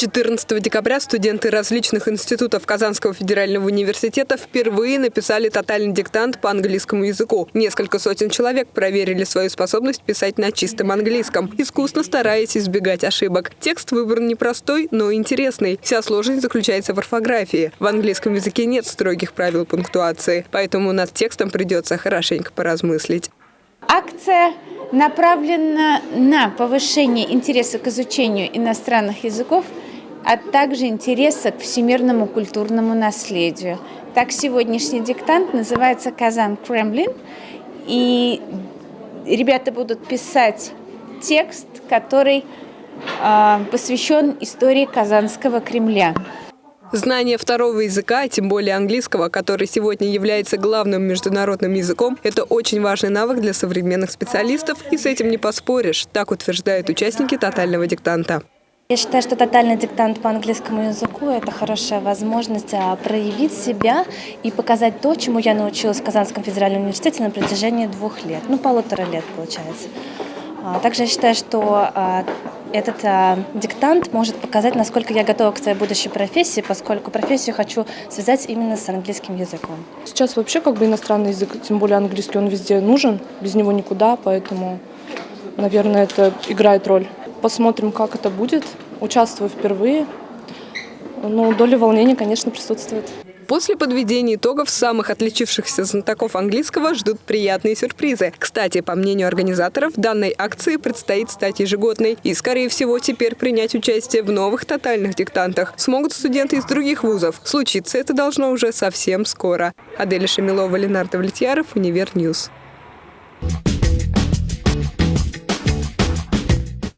14 декабря студенты различных институтов Казанского федерального университета впервые написали тотальный диктант по английскому языку. Несколько сотен человек проверили свою способность писать на чистом английском, искусно стараясь избегать ошибок. Текст выбран непростой, но интересный. Вся сложность заключается в орфографии. В английском языке нет строгих правил пунктуации, поэтому над текстом придется хорошенько поразмыслить. Акция направлена на повышение интереса к изучению иностранных языков – а также интереса к всемирному культурному наследию. Так, сегодняшний диктант называется «Казан Кремлин», и ребята будут писать текст, который э, посвящен истории Казанского Кремля. Знание второго языка, тем более английского, который сегодня является главным международным языком, это очень важный навык для современных специалистов, и с этим не поспоришь, так утверждают участники тотального диктанта. Я считаю, что тотальный диктант по английскому языку – это хорошая возможность а, проявить себя и показать то, чему я научилась в Казанском федеральном университете на протяжении двух лет, ну, полутора лет, получается. А, также я считаю, что а, этот диктант может показать, насколько я готова к своей будущей профессии, поскольку профессию хочу связать именно с английским языком. Сейчас вообще как бы иностранный язык, тем более английский, он везде нужен, без него никуда, поэтому, наверное, это играет роль. Посмотрим, как это будет. Участвую впервые. Ну, доля волнения, конечно, присутствует. После подведения итогов самых отличившихся знатоков английского ждут приятные сюрпризы. Кстати, по мнению организаторов, данной акции предстоит стать ежегодной. И, скорее всего, теперь принять участие в новых тотальных диктантах смогут студенты из других вузов. Случиться это должно уже совсем скоро. Аделя Шамилова, Ленар Давлетьяров, Univer News. Ньюс.